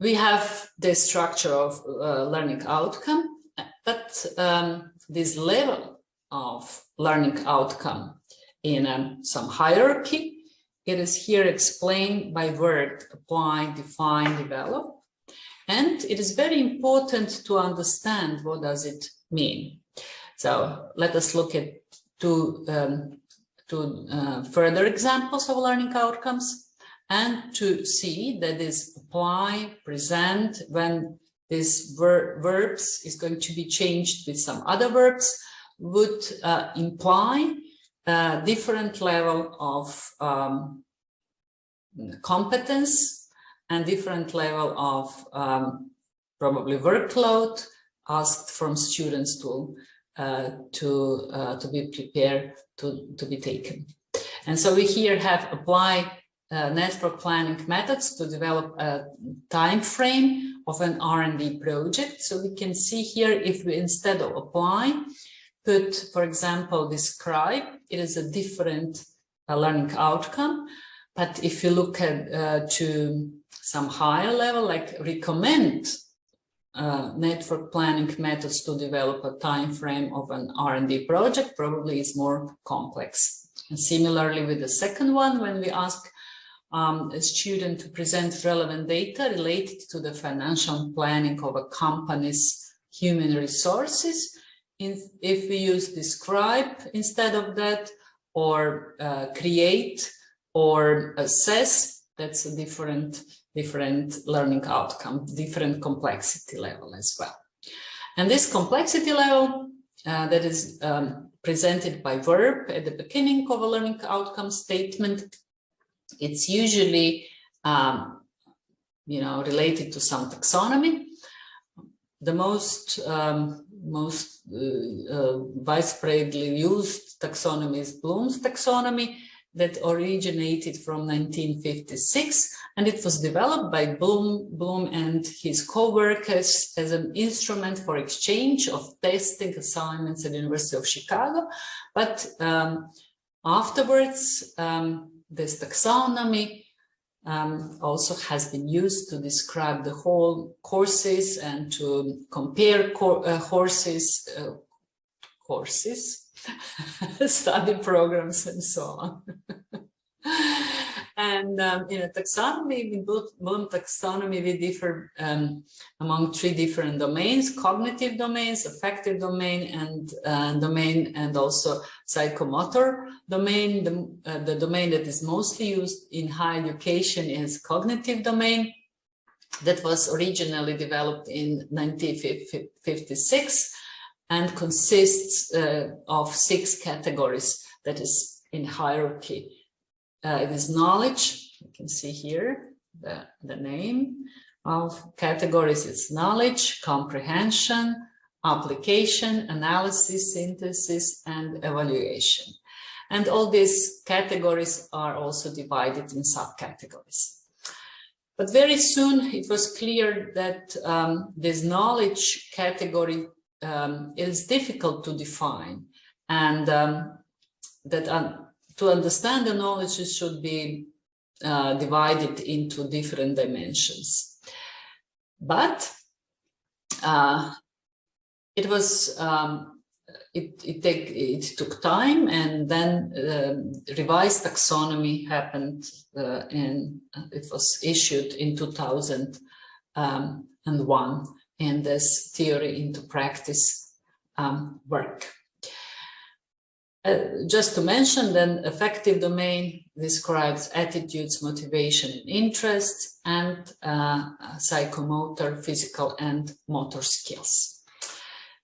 we have the structure of uh, learning outcome, but um, this level of learning outcome in um, some hierarchy, it is here explained by word apply, define, develop. And it is very important to understand what does it mean. So let us look at two, um, two uh, further examples of learning outcomes and to see that is apply, present, when this ver verbs is going to be changed with some other verbs, would uh, imply a different level of um, competence and different level of um, probably workload asked from students to uh, to uh, to be prepared to to be taken. And so we here have apply network planning methods to develop a time frame of an R&D project so we can see here if we instead of apply put for example describe it is a different uh, learning outcome but if you look at uh, to some higher level like recommend uh, network planning methods to develop a time frame of an R&D project probably is more complex. And similarly with the second one, when we ask um, a student to present relevant data related to the financial planning of a company's human resources, in, if we use describe instead of that, or uh, create, or assess, that's a different different learning outcome, different complexity level as well. And this complexity level uh, that is um, presented by verb at the beginning of a learning outcome statement, it's usually, um, you know, related to some taxonomy. The most um, most uh, uh, widespreadly used taxonomy is Bloom's taxonomy, that originated from 1956 and it was developed by Bloom, Bloom and his co-workers as an instrument for exchange of testing assignments at the University of Chicago. But um, afterwards, um, this taxonomy um, also has been used to describe the whole courses and to compare co uh, horses, uh, courses, study programs and so on. and um, in a taxonomy, in Bloom taxonomy, we differ um, among three different domains, cognitive domains, affective domain, and uh, domain, and also psychomotor domain. The, uh, the domain that is mostly used in higher education is cognitive domain that was originally developed in 1956 and consists uh, of six categories that is in hierarchy. Uh, it is knowledge, you can see here the, the name of categories, it's knowledge, comprehension, application, analysis, synthesis, and evaluation. And all these categories are also divided in subcategories. But very soon it was clear that um, this knowledge category um, is difficult to define and um, that um, to understand the knowledge should be uh, divided into different dimensions. But uh, it was um, it it, take, it took time and then uh, revised taxonomy happened uh, and it was issued in 2001 and this theory into practice um, work. Uh, just to mention then affective domain describes attitudes, motivation interests and uh, psychomotor, physical and motor skills.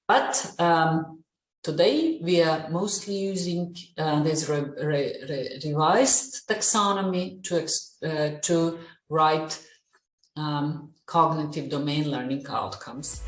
But um, today we are mostly using uh, this re re re revised taxonomy to, uh, to write um, cognitive domain learning outcomes.